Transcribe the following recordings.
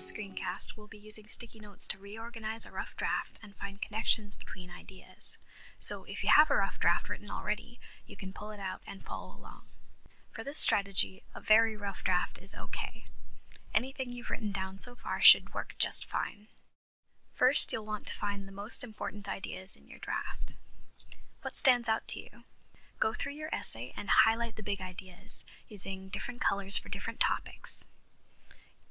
this screencast, we'll be using sticky notes to reorganize a rough draft and find connections between ideas. So if you have a rough draft written already, you can pull it out and follow along. For this strategy, a very rough draft is okay. Anything you've written down so far should work just fine. First, you'll want to find the most important ideas in your draft. What stands out to you? Go through your essay and highlight the big ideas, using different colors for different topics.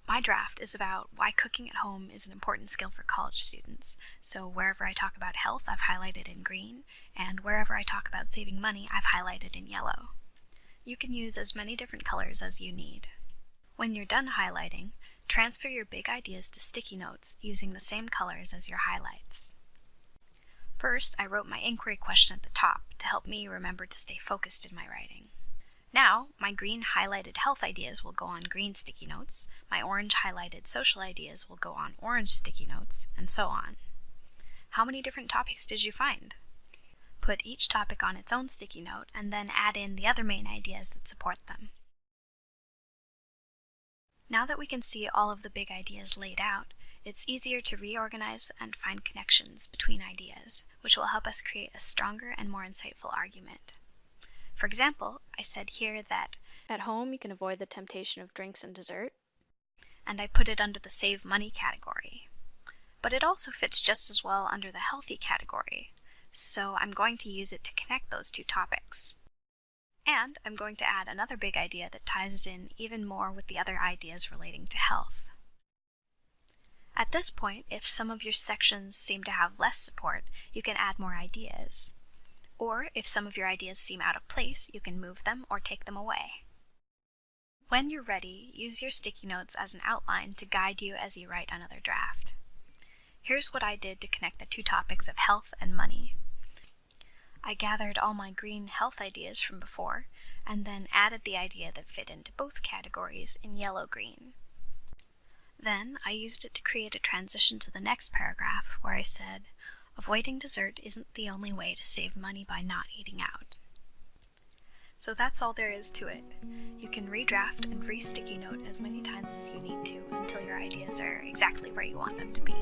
My draft is about why cooking at home is an important skill for college students, so wherever I talk about health, I've highlighted in green, and wherever I talk about saving money, I've highlighted in yellow. You can use as many different colors as you need. When you're done highlighting, transfer your big ideas to sticky notes using the same colors as your highlights. First, I wrote my inquiry question at the top to help me remember to stay focused in my writing. Now, my green highlighted health ideas will go on green sticky notes, my orange highlighted social ideas will go on orange sticky notes, and so on. How many different topics did you find? Put each topic on its own sticky note and then add in the other main ideas that support them. Now that we can see all of the big ideas laid out, it's easier to reorganize and find connections between ideas, which will help us create a stronger and more insightful argument. For example, I said here that at home you can avoid the temptation of drinks and dessert, and I put it under the save money category. But it also fits just as well under the healthy category, so I'm going to use it to connect those two topics. And I'm going to add another big idea that ties it in even more with the other ideas relating to health. At this point, if some of your sections seem to have less support, you can add more ideas. Or if some of your ideas seem out of place, you can move them or take them away. When you're ready, use your sticky notes as an outline to guide you as you write another draft. Here's what I did to connect the two topics of health and money. I gathered all my green health ideas from before, and then added the idea that fit into both categories in yellow-green. Then I used it to create a transition to the next paragraph where I said, Avoiding dessert isn't the only way to save money by not eating out. So that's all there is to it. You can redraft and re-sticky note as many times as you need to until your ideas are exactly where you want them to be.